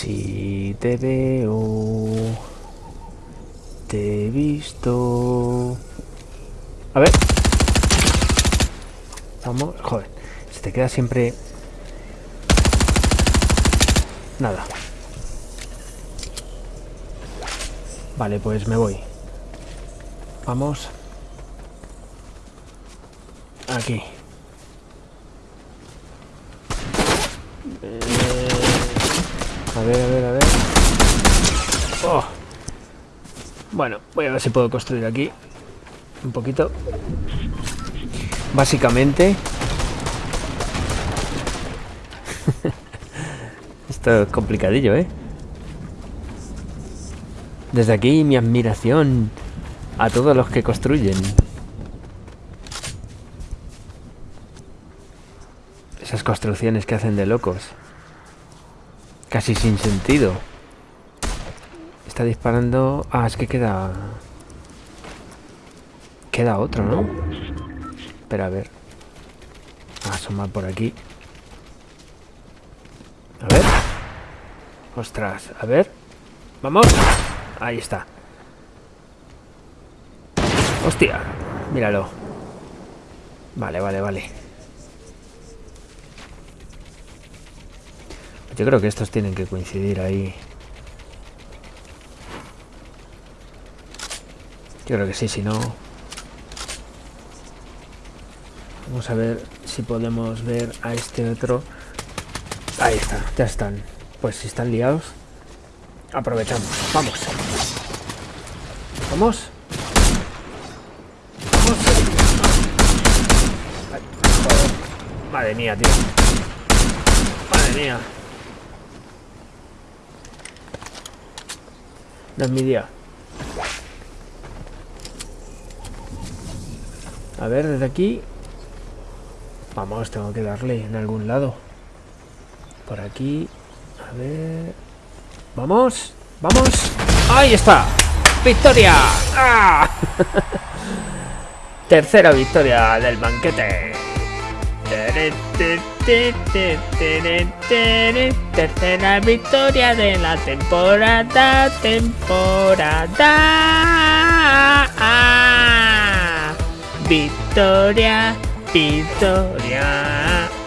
Si te veo, te he visto. A ver. Vamos, joder, se te queda siempre... Nada. Vale, pues me voy. Vamos. Aquí. A ver, a ver, a ver. Oh. Bueno, voy a ver si puedo construir aquí. Un poquito. Básicamente... Esto es complicadillo, ¿eh? Desde aquí mi admiración a todos los que construyen. Esas construcciones que hacen de locos. Casi sin sentido. Está disparando... Ah, es que queda... Queda otro, ¿no? Espera, a ver. A asomar por aquí. A ver. Ostras, a ver. ¡Vamos! Ahí está. Hostia, míralo. Vale, vale, vale. Yo creo que estos tienen que coincidir ahí. Yo creo que sí, si no... Vamos a ver si podemos ver a este otro. Ahí está, ya están. Pues si están liados, aprovechamos. Vamos. Vamos. Vamos. Madre mía, tío. Madre mía. No es mi. A ver, desde aquí. Vamos, tengo que darle en algún lado. Por aquí. A ver. Vamos. Vamos. Ahí está. Victoria. ¡Ah! Tercera victoria del banquete. Tercera victoria de la temporada, temporada. Victoria, victoria.